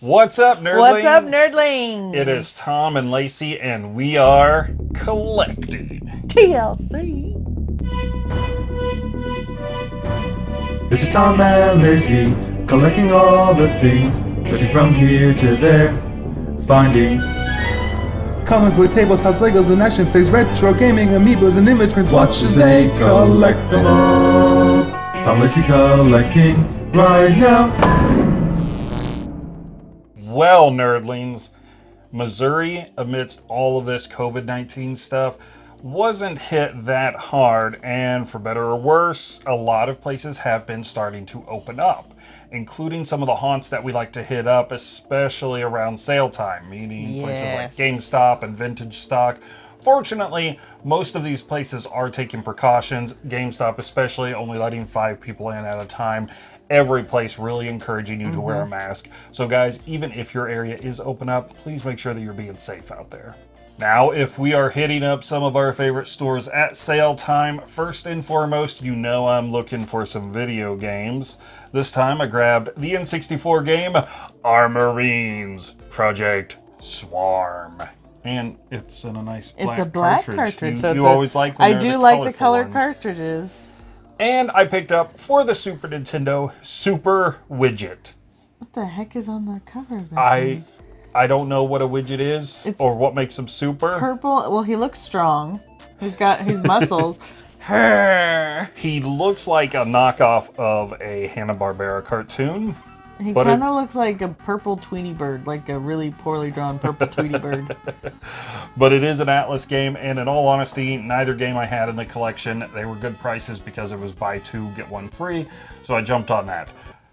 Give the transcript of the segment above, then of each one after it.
What's up, nerdlings? What's up, nerdlings? It is Tom and Lacey, and we are collecting. TLC. This is Tom and Lacey, collecting all the things, searching from here to there, finding comic book tables, house Legos, and action figures, retro gaming, amiibos, and immigrants. Watch as they collect them all. Tom Lacey collecting right now. Well, nerdlings, Missouri, amidst all of this COVID 19 stuff, wasn't hit that hard, and for better or worse, a lot of places have been starting to open up, including some of the haunts that we like to hit up, especially around sale time, meaning places like GameStop and Vintage Stock. Fortunately, most of these places are taking precautions, GameStop especially, only letting five people in at a time. Every place really encouraging you to wear a mm-hmm. mask. So, guys, even if your area is open up, please make sure that you're being safe out there. Now, if we are hitting up some of our favorite stores at sale time, first and foremost, you know I'm looking for some video games. This time I grabbed the N64 game Armorines Project Swarm. And it's in a nice black It's a black cartridge. cartridge. You, so you a- always like when I do like the color ones. cartridges. And I picked up for the Super Nintendo Super Widget. What the heck is on the cover of that? I thing? I don't know what a widget is It's or what makes him super. purple. Well, he looks strong. He's got his muscles. Her. He looks like a knockoff of a Hanna-Barbera cartoon. He But kind of looks like a purple Tweety bird, like a really poorly drawn purple Tweety bird. But it is an Atlas game, and in all honesty, neither game I had in the collection, they were good prices because it was buy two, get one free, so I jumped on that.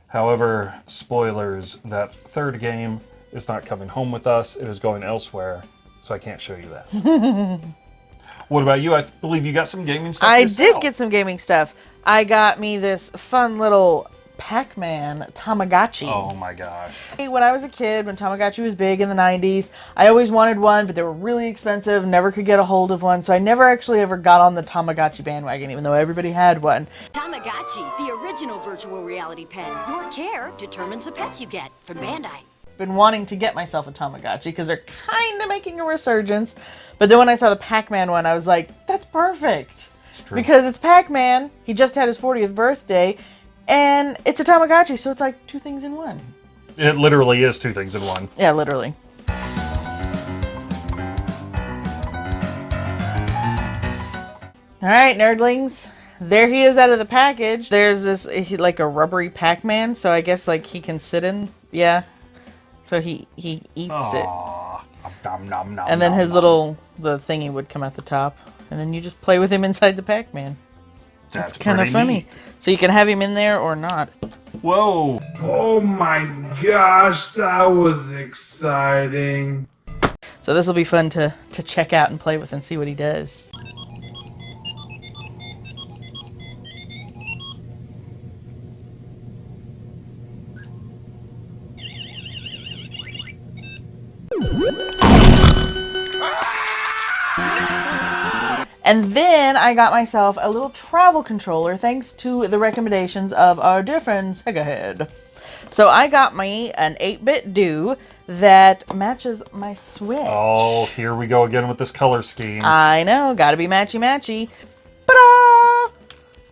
However, spoilers, that third game is not coming home with us, it is going elsewhere, so I can't show you that. what about you? I believe you got some gaming stuff I yourself. did get some gaming stuff. I got me this fun little Pac-Man Tamagotchi. Oh my gosh. When I was a kid, when Tamagotchi was big in the 90s, I always wanted one, but they were really expensive, never could get a hold of one, so I never actually ever got on the Tamagotchi bandwagon, even though everybody had one. Tamagotchi, the original virtual reality pet. Your care determines the pets you get from Bandai. Been wanting to get myself a Tamagotchi because they're kind of making a resurgence, but then when I saw the Pac-Man one, I was like, that's perfect. true. Because it's Pac-Man, he just had his 40th birthday, and it's a Tamagotchi, so it's like two things in one. It literally is two things in one. Yeah, literally. All right, nerdlings. There he is out of the package. There's this like a rubbery Pac-Man, so I guess like he can sit in. Yeah. So he he eats it, Aw. Nom, nom, nom, and then his little the thingy would come out the top, and then you just play with him inside the Pac-Man. That's It's kind of funny. neat. So you can have him in there or not. Whoa. Oh my gosh, that was exciting. So this will be fun to to check out and play with and see what he does. And then I got myself a little travel controller thanks to the recommendations of our dear friend Segahead. So I got me an 8BitDo that matches my Switch. Oh, here we go again with this color scheme. I know, gotta be matchy matchy.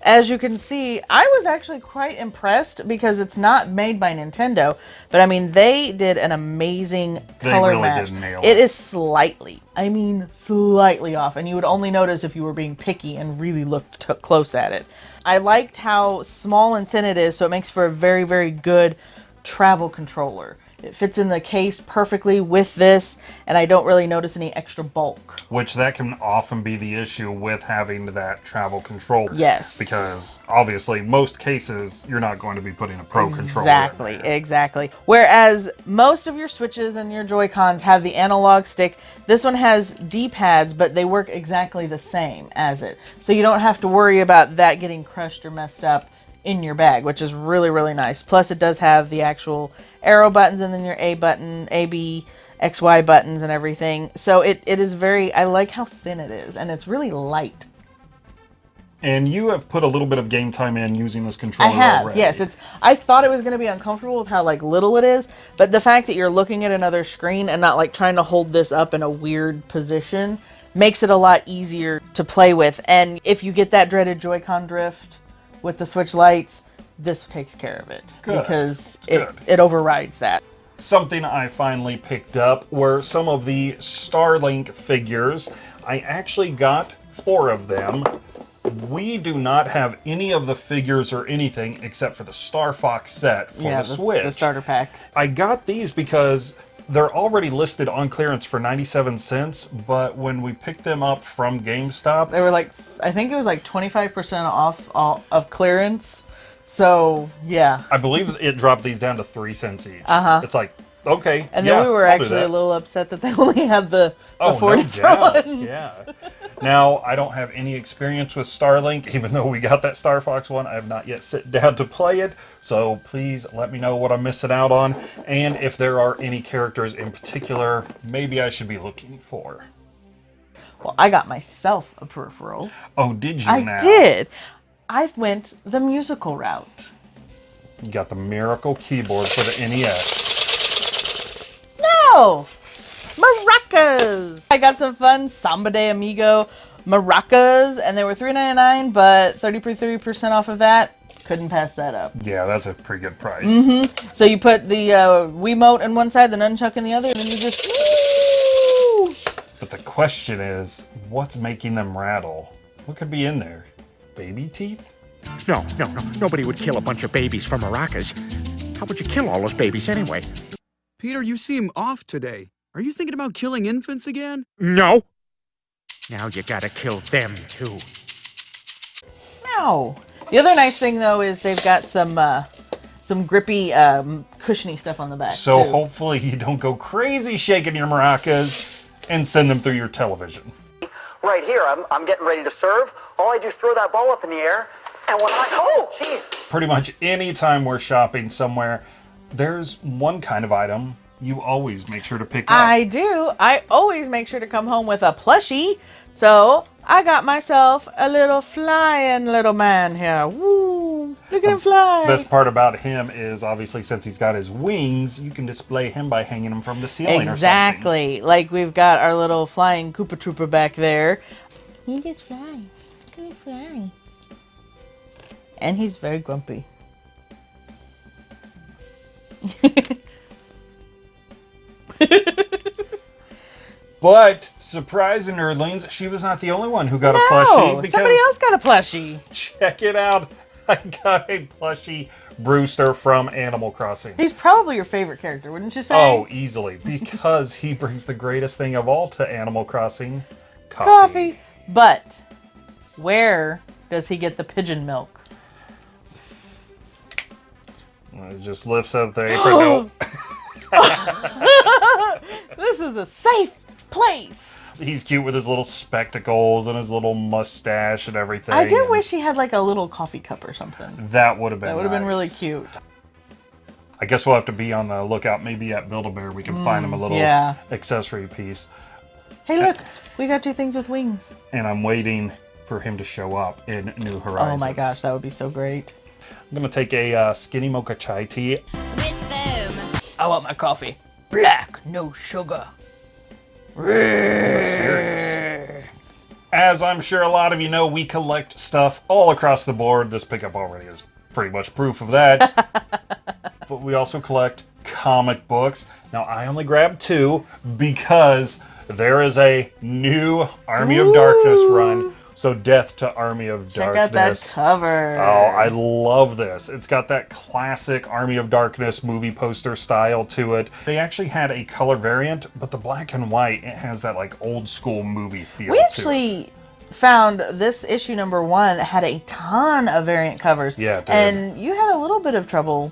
As you can see, I was actually quite impressed because it's not made by Nintendo, but I mean, they did an amazing They color really match. did nail it it. is slightly, I mean, slightly off, and you would only notice if you were being picky and really looked close at it. I liked how small and thin it is, so it makes for a very, very good travel controller. It fits in the case perfectly with this, and I don't really notice any extra bulk. Which that can often be the issue with having that travel controller. Yes. Because obviously, most cases, you're not going to be putting a pro controller. Exactly, exactly. Whereas most of your Switches and your Joy-Cons have the analog stick, this one has D-pads, but they work exactly the same as it. So you don't have to worry about that getting crushed or messed up in your bag, which is really, really nice. Plus, it does have the actual arrow buttons and then your A button, A, B, X, Y buttons and everything. So it, it is very, I like how thin it is, and it's really light. And you have put a little bit of game time in using this controller I have, already. yes. It's. I thought it was going to be uncomfortable with how like little it is, but the fact that you're looking at another screen and not like trying to hold this up in a weird position makes it a lot easier to play with. And if you get that dreaded Joy-Con drift with the Switch Lites, this takes care of it Good. because it it overrides that. Something I finally picked up were some of the Starlink figures. I actually got four of them. We do not have any of the figures or anything except for the Star Fox set for yeah, the the, Switch. the starter pack. I got these because they're already listed on clearance for 97 cents, but when we picked them up from GameStop, They were like, I think it was like 25% off all, of clearance. So yeah, I believe it dropped these down to three cents each. Uh-huh. It's like, okay. and yeah, then we were I'll actually a little upset that they only had the, the Oh, four no doubt. ones. Yeah. Now, I don't have any experience with Starlink, even though we got that Star Fox one. I have not yet sit down to play it. So please let me know what I'm missing out on. And if there are any characters in particular, maybe I should be looking for. Well, I got myself a peripheral. Oh, did you I now? did. I went the musical route. You got the Miracle keyboard for the NES. No! Maracas! I got some fun Samba de Amigo maracas, and they were $3.99, but 33% off of that. Couldn't pass that up. Yeah, that's a pretty good price. Mm-hmm. So you put the uh, Wiimote on one side, the nunchuck in the other, and then you just. Woo! But the question is, what's making them rattle? What could be in there? Baby teeth? No, no, no. Nobody would kill a bunch of babies for maracas. How would you kill all those babies anyway? Peter, you seem off today. Are you thinking about killing infants again? No. Now you gotta kill them too. No. The other nice thing though is they've got some uh, some grippy, um, cushiony stuff on the back. So too. hopefully you don't go crazy shaking your maracas and send them through your television. Right here. I'm, I'm getting ready to serve. All I do is throw that ball up in the air, and when I oh, jeez, Pretty much any time we're shopping somewhere, there's one kind of item you always make sure to pick up. I do. I always make sure to come home with a plushie. So I got myself a little flying little man here. Woo! Look at him fly. Best part about him is obviously since he's got his wings, you can display him by hanging him from the ceiling or something. Exactly. Like we've got our little flying Koopa Troopa back there. He just flies. He flies. And he's very grumpy. But surprising nerdlings, she was not the only one who got a plushie because somebody else got a plushie. check it out. I got a plushie Brewster from Animal Crossing. He's probably your favorite character, wouldn't you say? Oh, easily because he brings the greatest thing of all to Animal Crossing, coffee. coffee. But where does he get the pigeon milk? It just lifts up the apron. This is a safe place. he's cute with his little spectacles and his little mustache and everything. I did wish he had like a little coffee cup or something. that would have been That would have been really cute. I guess we'll have to be on the lookout. Maybe at Build-A-Bear we can find him a little Mm, yeah. accessory piece. Hey, look, we got two things with wings. And I'm waiting for him to show up in New Horizons. Oh my gosh, that would be so great. I'm gonna take a uh, skinny mocha chai tea. With them. I want my coffee black, no sugar. As I'm sure a lot of you know, we collect stuff all across the board. This pickup already is pretty much proof of that. but we also collect comic books. Now, I only grabbed two because there is a new Army of Darkness run. So, Death to Army of Check out that Darkness. cover. Oh, I love this. It's got that classic Army of Darkness movie poster style to it. They actually had a color variant, but the black and white, it has that like old school movie feel we to it. actually found this issue number one had a ton of variant covers. Yeah, and you had a little bit of trouble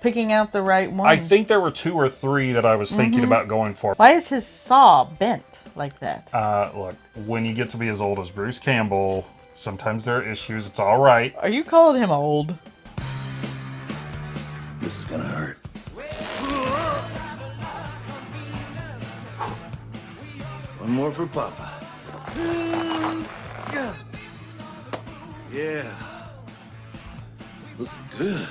picking out the right one. I think there were two or three that I was thinking Mm-hmm. about going for. Why is his saw bent like that? Uh, look, when you get to be as old as Bruce Campbell, sometimes there are issues. It's all right. Are you calling him old? This is gonna hurt. One more for Papa. Yeah. Looking good.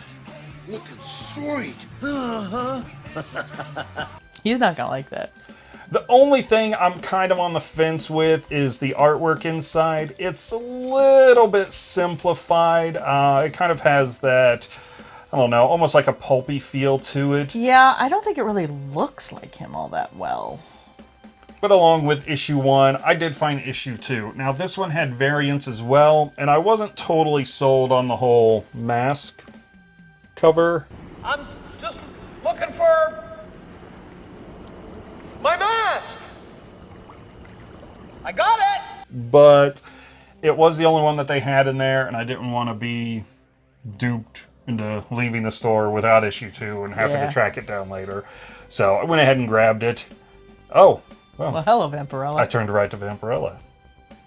Looking sweet. Uh huh. He's not gonna like that. The only thing I'm kind of on the fence with is the artwork inside. It's a little bit simplified. Uh, it kind of has that, I don't know, almost like a pulpy feel to it. Yeah, I don't think it really looks like him all that well. But along with issue one, I did find issue two. Now, this one had variants as well, and I wasn't totally sold on the whole mask cover. I'm just looking for my mask. I got it. But it was the only one that they had in there, and I didn't want to be duped into leaving the store without issue two and having Yeah. to track it down later. So I went ahead and grabbed it. Oh, well, Well, hello, Vampirella. I turned right to Vampirella.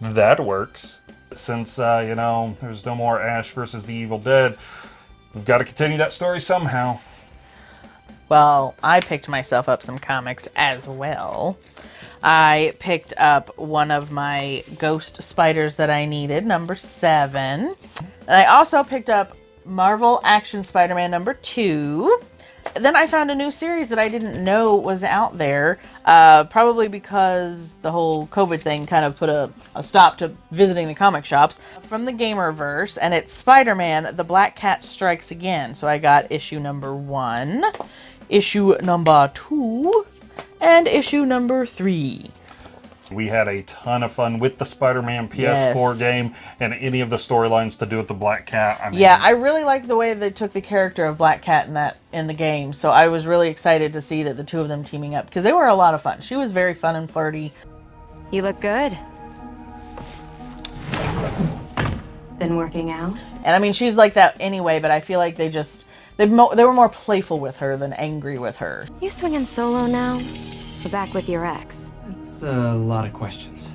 That works. Since, uh, you know, there's no more Ash versus the Evil Dead, we've got to continue that story somehow. Well, I picked myself up some comics as well. I picked up one of my ghost spiders that I needed, number seven. And I also picked up Marvel Action Spider Man number two. Then I found a new series that I didn't know was out there, uh, probably because the whole COVID thing kind of put a, a stop to visiting the comic shops from the Gamerverse, and it's Spider Man The Black Cat Strikes Again. So I got issue number one, issue number two, and issue number three. We had a ton of fun with the Spider-Man PS4 Yes. game and any of the storylines to do with the Black Cat. I mean, Yeah, I really like the way they took the character of Black Cat in that in the game. So I was really excited to see that the two of them teaming up because they were a lot of fun. She was very fun and flirty. You look good. Been working out? And I mean, she's like that anyway, but I feel like they just they mo- they were more playful with her than angry with her. You swinging solo now? Or back with your ex? It's a lot of questions.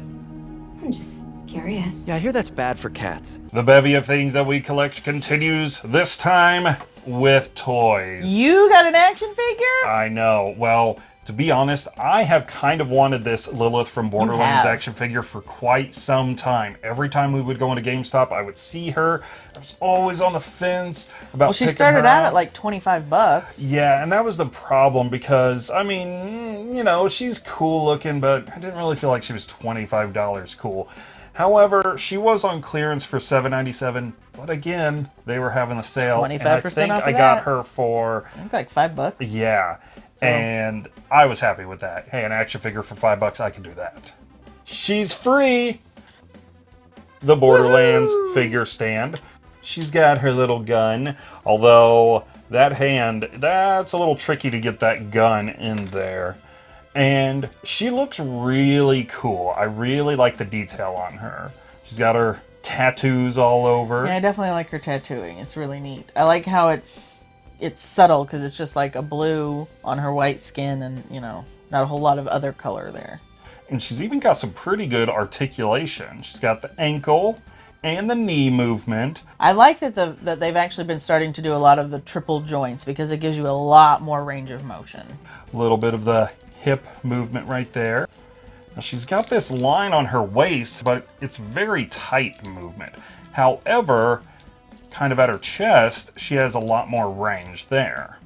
I'm just curious. Yeah, I hear that's bad for cats. The bevy of things that we collect continues, this time with toys. You got an action figure? I know. Well, to be honest, I have kind of wanted this Lilith from Borderlands action figure for quite some time. Every time we would go into GameStop, I would see her. I was always on the fence about Well, she started out at like 25 bucks. Yeah, and that was the problem because I mean, you know, she's cool looking, but I didn't really feel like she was twenty-five dollars cool. However, she was on clearance for seven ninety-seven, but again, they were having a sale. and I 25% think I got that. her for I think like five bucks. yeah, and I was happy with that. Hey, an action figure for five bucks, I can do that. She's free. The Borderlands figure stand. She's got her little gun, although that hand, that's a little tricky to get that gun in there. And she looks really cool. I really like the detail on her. She's got her tattoos all over. Yeah, I definitely like her tattooing. It's really neat. I like how it's it's subtle because it's just like a blue on her white skin, and you know, not a whole lot of other color there. and she's even got some pretty good articulation. She's got the ankle and the knee movement. I like that the that they've actually been starting to do a lot of the triple joints because it gives you a lot more range of motion. A little bit of the hip movement right there. Now she's got this line on her waist, but it's very tight movement. However, kind of at her chest, she has a lot more range there.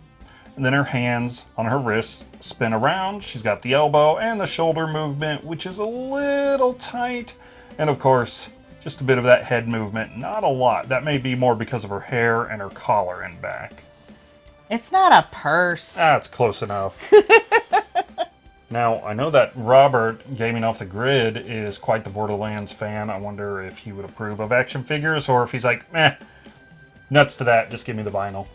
And then her hands on her wrists spin around. She's got the elbow and the shoulder movement, which is a little tight. And of course, just a bit of that head movement. Not a lot. That may be more because of her hair and her collar and back. It's not a purse. That's close enough. now, I know that Robert, Gaming Off the Grid, is quite the Borderlands fan. I wonder if he would approve of action figures or if he's like, eh, nuts to that, just give me the vinyl.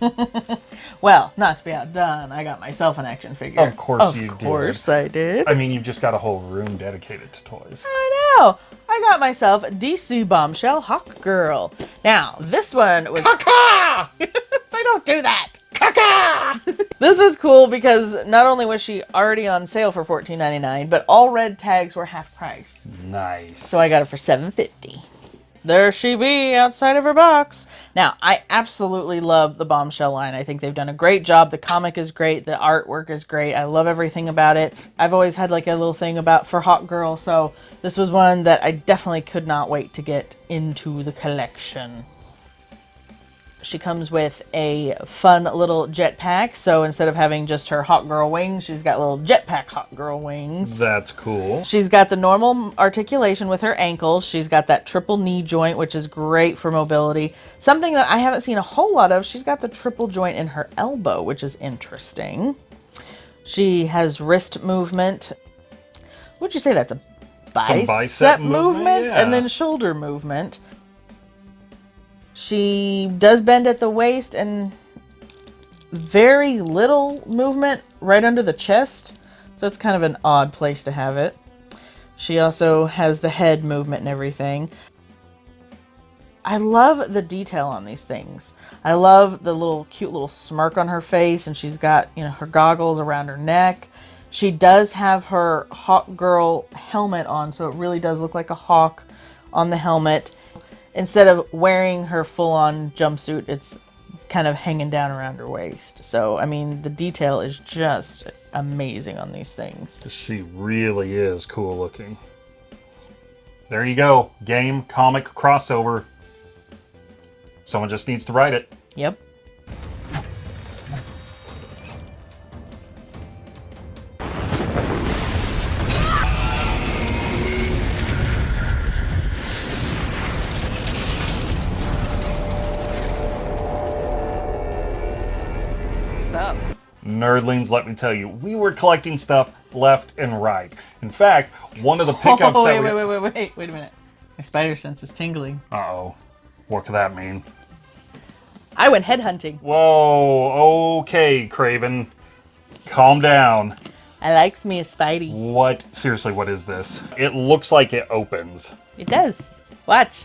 Well, not to be outdone, I got myself an action figure. Of course of you did. Of course I did. I mean, you've just got a whole room dedicated to toys. I know. I got myself DC Bombshell Hawkgirl. Now, this one was. Caca! they don't do that. Caca! this was cool because not only was she already on sale for $14.99, but all red tags were half price. Nice. So I got it for $7.50. there she be outside of her box. Now, I absolutely love the Bombshell line. I think they've done a great job. The comic is great. The artwork is great. I love everything about it. I've always had like a little thing about for Hawkgirl, so this was one that I definitely could not wait to get into the collection. She comes with a fun little jetpack. So instead of having just her Hawkgirl wings, she's got little jetpack Hawkgirl wings. That's cool. She's got the normal articulation with her ankles. She's got that triple knee joint, which is great for mobility. Something that I haven't seen a whole lot of, she's got the triple joint in her elbow, which is interesting. She has wrist movement. Would you say that's a bicep, bicep movement, movement, yeah. and then shoulder movement? She does bend at the waist and very little movement right under the chest. So it's kind of an odd place to have it. She also has the head movement and everything. I love the detail on these things. I love the little cute little smirk on her face and she's got, you know, her goggles around her neck. She does have her Hawkgirl helmet on, so it really does look like a hawk on the helmet instead of wearing her full-on jumpsuit, it's kind of hanging down around her waist. So, I mean, the detail is just amazing on these things. She really is cool looking. There you go. Game, comic, crossover. Someone just needs to write it. Yep. What's up? Nerdlings, let me tell you, we were collecting stuff left and right. In fact, one of the pickups oh, wait, that we... wait, wait, wait, wait, wait a minute. My spider sense is tingling. Uh-oh. What could that mean? I went headhunting. Whoa, okay, Kraven. Calm down. I likes me a Spidey. What? Seriously, what is this? It looks like it opens. It does. Watch.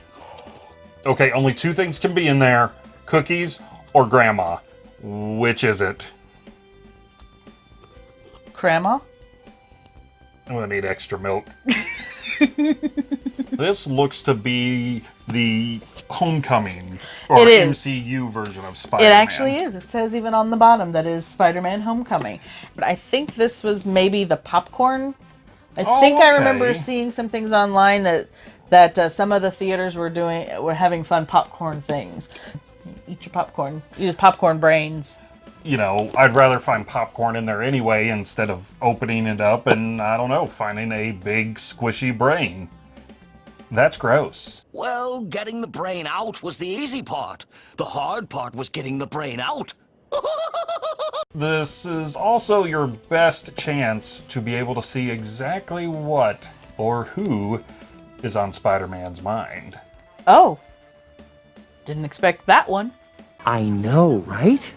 Okay, only two things can be in there. Cookies or grandma. Which is it? Grandma? I'm gonna need extra milk. this looks to be the Homecoming or. MCU version of Spider-Man. It actually is. It says even on the bottom that is Spider-Man Homecoming. But I think this was maybe the popcorn. I Oh, think I remember seeing some things online that that uh, some of the theaters were doing were having fun popcorn things. Eat your popcorn. Use popcorn brains. You know, I'd rather find popcorn in there anyway instead of opening it up and I don't know, finding a big squishy brain. That's gross. Well, getting the brain out was the easy part. The hard part was getting the brain out. This is also your best chance to be able to see exactly what or who is on Spider-Man's mind. Oh. Didn't expect that one. I know, right?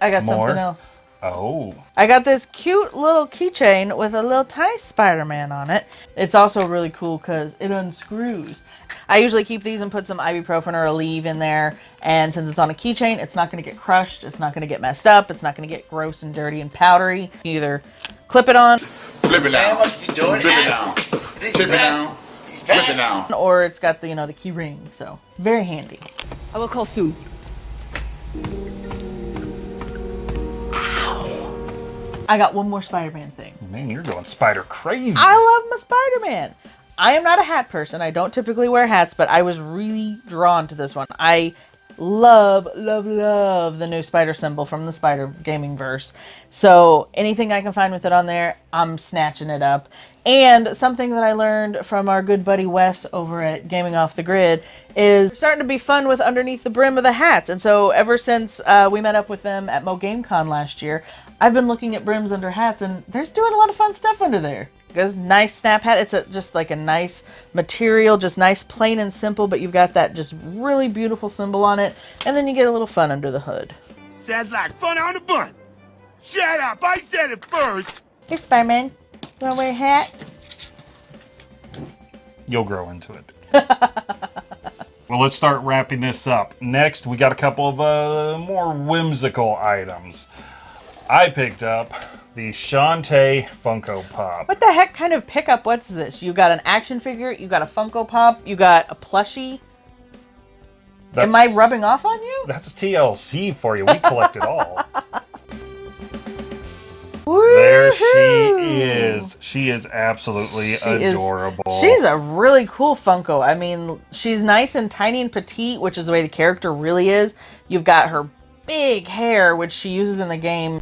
I got More? something else. Oh. I got this cute little keychain with a little tiny Spider-Man on it. It's also really cool because it unscrews. I usually keep these and put some ibuprofen or Aleve in there. And since it's on a keychain, it's not going to get crushed. It's not going to get messed up. It's not going to get gross and dirty and powdery. You either clip it on Flip it now. Flip it now. Flip it now. Flip it now. or it's got the, you know, the key ring. So very handy. I will call soon. Ow. I got one more Spider-Man thing. Man, you're going spider crazy. I love my Spider-Man. I am not a hat person. I don't typically wear hats, but I was really drawn to this one. I love, love, love the new spider symbol from the Spider Gaming Verse. So anything I can find with it on there, I'm snatching it up. And something that I learned from our good buddy Wes over at Gaming Off the Grid is starting to be fun with underneath the brim of the hats. And so ever since uh, we met up with them at Mo GameCon last year, I've been looking at brims under hats, and they're doing a lot of fun stuff under there. There's nice snap hat. It's a, just like a nice material, just nice, plain and simple, but you've got that just really beautiful symbol on it, and then you get a little fun under the hood. Sounds like fun on the bun. Shut up. I said it first. Hey, Spider-Man, you wanna wear a hat? You'll grow into it. well, let's start wrapping this up. Next, we got a couple of uh, more whimsical items. I picked up the Shantae Funko Pop. What the heck kind of pickup? What's this? You got an action figure, you got a Funko Pop, you got a plushie. Am I rubbing off on you? That's a TLC for you. We collect it all. There she is. She is absolutely She is- adorable. she's a really cool Funko. I mean, she's nice and tiny and petite, which is the way the character really is. You've got her big hair, which she uses in the game.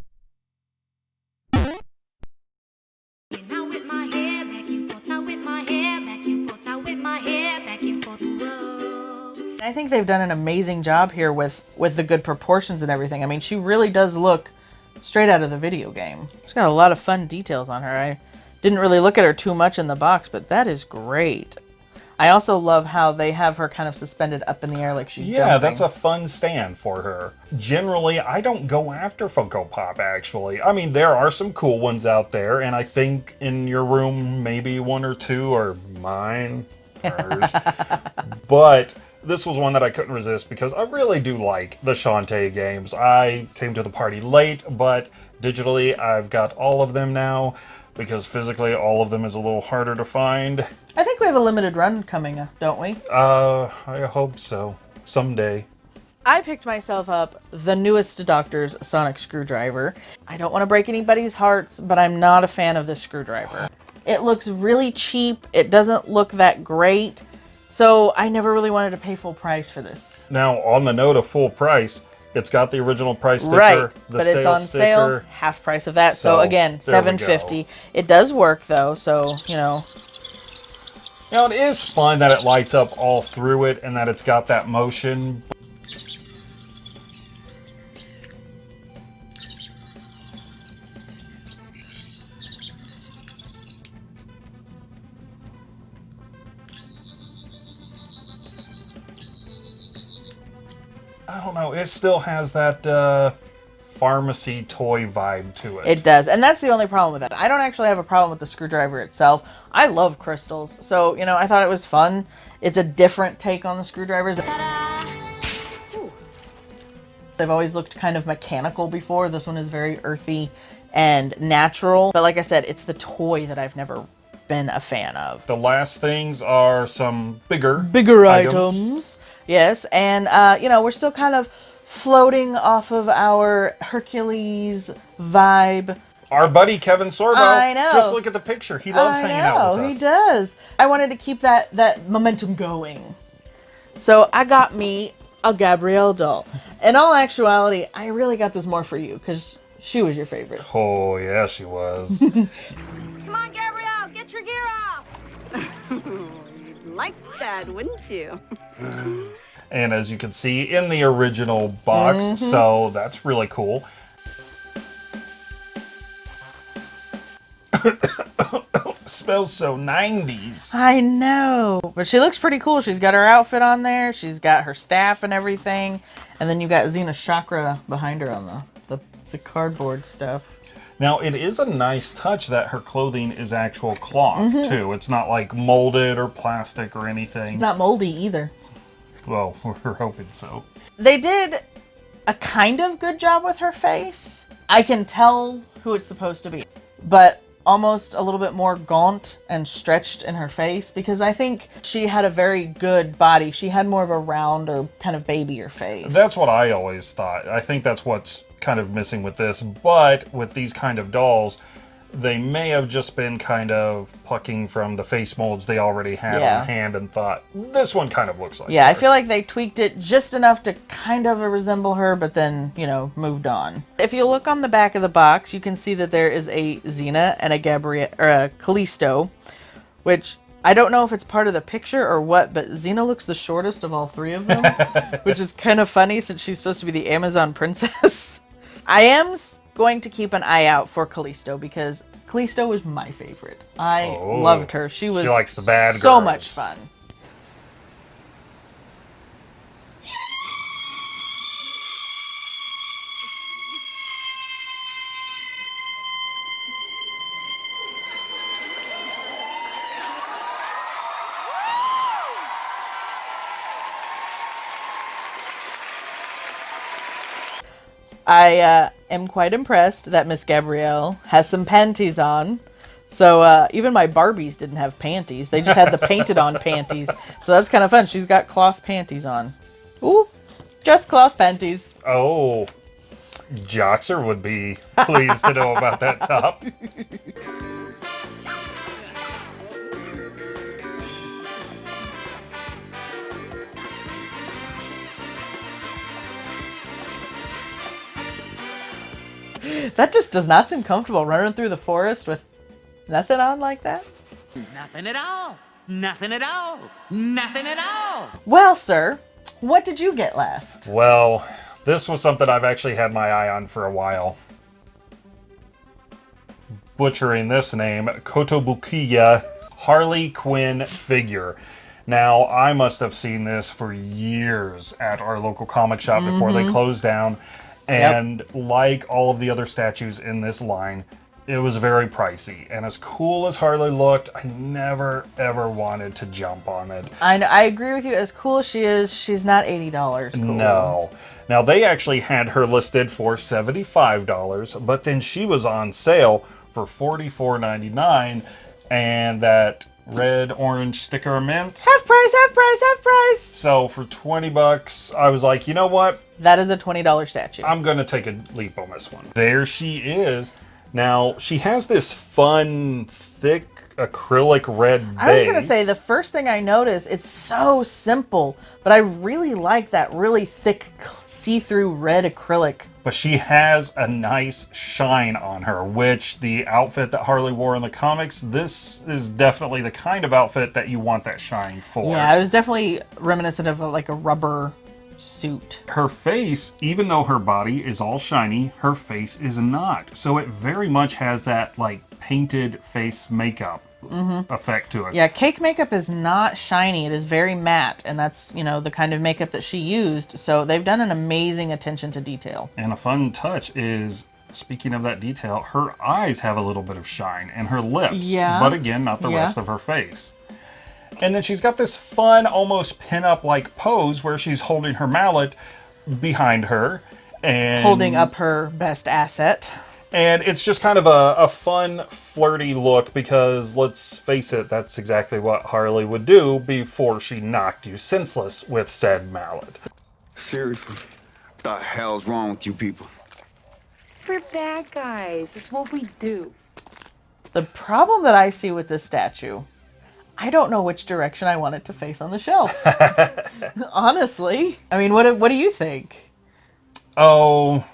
They've done an amazing job here with with the good proportions and everything. I mean, she really does look straight out of the video game. She's got a lot of fun details on her. I didn't really look at her too much in the box, but that is great. I also love how they have her kind of suspended up in the air like she's Yeah, jumping. that's a fun stand for her. Generally, I don't go after Funko Pop, actually. I mean, there are some cool ones out there, and I think in your room, maybe one or two are mine. hers. but this was one that I couldn't resist because I really do like the Shantae games. I came to the party late, but digitally, I've got all of them now because physically, all of them is a little harder to find. I think we have a limited run coming up, don't we? Uh, I hope so. Someday. I picked myself up the newest Doctor's Sonic Screwdriver. I don't want to break anybody's hearts, but I'm not a fan of this screwdriver. It looks really cheap. It doesn't look that great. So I never really wanted to pay full price for this. Now, on the note of full price, it's got the original price sticker, right, the but it's on sale, sticker. half price of that. So, So, again, seven fifty. It does work though, so you know. Now, it is fun that it lights up all through it and that it's got that motion. Know. It still has that uh, pharmacy toy vibe to it. It does, and that's the only problem with it. I don't actually have a problem with the screwdriver itself. I love crystals, so you know I thought it was fun. It's a different take on the screwdrivers. They've always looked kind of mechanical before. This one is very earthy and natural. But like I said, it's the toy that I've never been a fan of. The last things are some bigger Bigger items. Yes, and uh, you know, we're still kind of floating off of our Hercules vibe. Our buddy Kevin Sorbo. I know. Just look at the picture. He loves I hanging know, out with us. He does. I wanted to keep that that momentum going. So I got me a Gabrielle doll. In all actuality, I really got this more for you because she was your favorite. Oh, yeah, she was. Come on, Gabrielle, get your gear off. You'd like that, wouldn't you? and as you can see in the original box, Mhm. so that's really cool. Smells so 90s. I know, but she looks pretty cool. She's got her outfit on there. She's got her staff and everything, and then you got Xena chakram behind her on the the, the cardboard stuff. Now, it is a nice touch that her clothing is actual cloth, Mhm. too. It's not like molded or plastic or anything. It's not moldy either. Well, we're hoping so. They did a kind of good job with her face. I can tell who it's supposed to be, but almost a little bit more gaunt and stretched in her face because I think she had a very good body. She had more of a round or kind of babyer face. That's what I always thought. I think that's what's kind of missing with this. But with these kind of dolls, they may have just been kind of plucking from the face molds they already had Yeah. on hand and thought, this one kind of looks like Yeah, I feel like they tweaked it just enough to kind of resemble her, but then, you know, moved on. If you look on the back of the box, you can see that there is a Xena and a Gabrielle or a Callisto, which I don't know if it's part of the picture or what, but Xena looks the shortest of all three of them, which is kind of funny since she's supposed to be the Amazon princess. I am going to keep an eye out for Callisto because Callisto was my favorite. I Oh, loved her. She was she likes the bad so girls. much fun. I uh, am quite impressed that Miss Gabrielle has some panties on. So uh, even my Barbies didn't have panties; they just had the painted on panties. So that's kind of fun. She's got cloth panties on. Ooh, just cloth panties. Oh, Joxer would be pleased to know about that top. That just does not seem comfortable running through the forest with nothing on like that. Nothing at all. Nothing at all. Nothing at all. Well, sir, what did you get last? Well, this was something I've actually had my eye on for a while. Butchering this name, Kotobukiya Harley Quinn figure. Now, I must have seen this for years at our local comic shop before they Mhm. closed down. And like all of the other statues in this line, it was very pricey. And as cool as Harley looked, I never ever wanted to jump on it. I know, I agree with you. As cool as she is, she's not eighty dollars. Cool. No. Now they actually had her listed for $75, but then she was on sale for $44.99 and that red orange sticker mint. Half price, half price, half price. So for 20 bucks, I was like, you know what? That is a twenty dollar statue. I'm going to take a leap on this one. There she is. Now, she has this fun, thick acrylic red base. I was gonna say the first thing I noticed, it's so simple, but I really like that really thick see-through red acrylic. but she has a nice shine on her, which the outfit that Harley wore in the comics, this is definitely the kind of outfit that you want that shine for. Yeah, it was definitely reminiscent of a, like a rubber suit. Her face, even though her body is all shiny, her face is not. So it very much has that like painted face makeup Mhm. effect to it. Yeah, cake makeup is not shiny. It is very matte, and that's you know the kind of makeup that she used. So they've done an amazing attention to detail. And a fun touch is, speaking of that detail, her eyes have a little bit of shine and her lips. Yeah. But again, not the Yeah. rest of her face. And then she's got this fun, almost pin-up like pose where she's holding her mallet behind her and Holding up her best asset. And it's just kind of a, a fun, flirty look because let's face it, that's exactly what Harley would do before she knocked you senseless with said mallet. Seriously, the hell's wrong with you people? We're bad guys. It's what we do. The problem that I see with this statue, I don't know which direction I want it to face on the shelf. Honestly, I mean, what what do you think? Oh,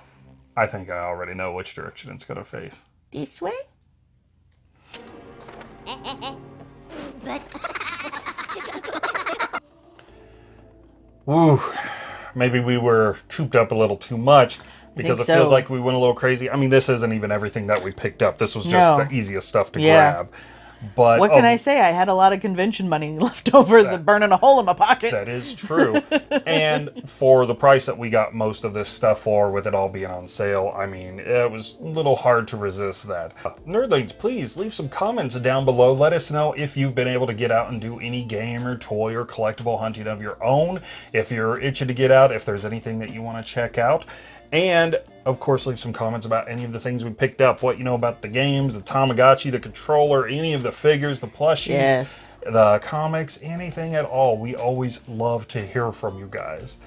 I think I already know which direction it's going to face. This way? Woo, maybe we were cooped up a little too much because it think feels like we went a little crazy. I mean, this isn't even everything that we picked up. This was just No. the easiest stuff to Yeah. grab. But what can oh, I say? I had a lot of convention money left over, the burning a hole in my pocket. That is true. and for the price that we got most of this stuff for, with it all being on sale, I mean, it was a little hard to resist that. Nerdlings, please leave some comments down below. Let us know if you've been able to get out and do any game or toy or collectible hunting of your own. If you're itching to get out, if there's anything that you want to check out. And of course, leave some comments about any of the things we picked up, what you know about the games, the Tamagotchi, the controller, any of the figures, the plushies, Yes. the comics, anything at all. We always love to hear from you guys.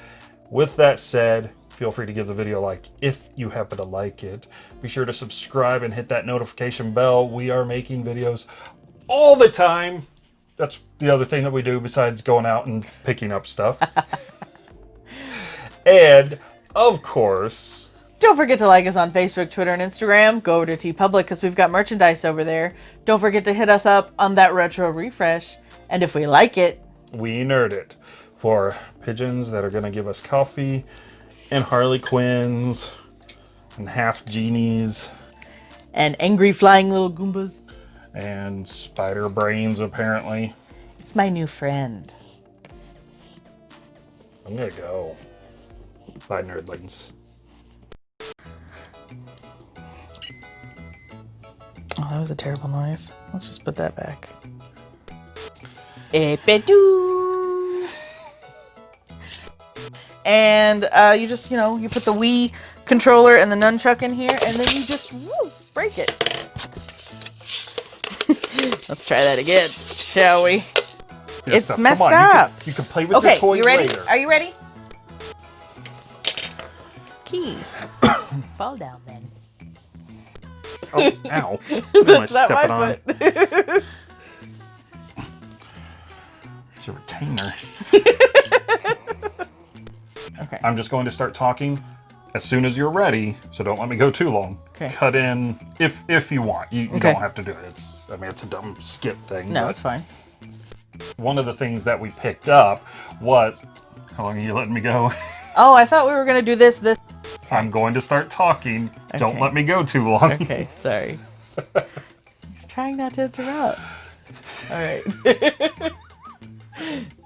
With that said, feel free to give the video a like if you happen to like it. Be sure to subscribe and hit that notification bell. We are making videos all the time. That's the other thing that we do besides going out and picking up stuff. and of course, Don't forget to like us on Facebook, Twitter, and Instagram. Go over to TeePublic because we've got merchandise over there. Don't forget to hit us up on that retro refresh. And if we like it, we nerd it for pigeons that are going to give us coffee and Harley Quinns and half genies and angry flying little Goombas, and spider brains apparently. it's my new friend. I'm gonna go. Bye, nerdlings. Oh, that was a terrible noise. Let's just put that back. Epidoo. And uh, you just, you know, you put the Wii controller and the nunchuck in here, and then you just woo, break it. Let's try that again, shall we? Good it's stuff. messed Come on, you can- up. You can, play with okay, your toys you ready? later. Are you ready? Fall down then. Oh, ow. What am I That's not my on? foot. It's a retainer. okay. I'm just going to start talking as soon as you're ready, so don't let me go too long. Okay. Cut in if if you want. You, you Okay. don't have to do it. It's I mean it's a dumb skip thing. No, it's fine. One of the things that we picked up was how long are you letting me go? Oh, I thought we were gonna do this. This. I'm going to start talking. Don't let me go too long. Okay, sorry. He's trying not to interrupt. All right.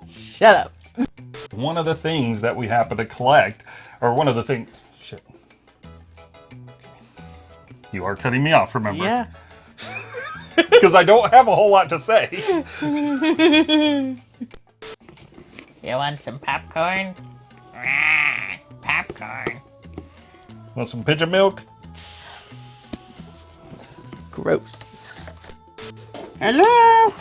Shut up. One of the things that we happen to collect, or one of the things, shit. You are cutting me off, remember? Yeah. Because I don't have a whole lot to say. You want some popcorn? Popcorn. Want some pigeon milk? Gross. Hello.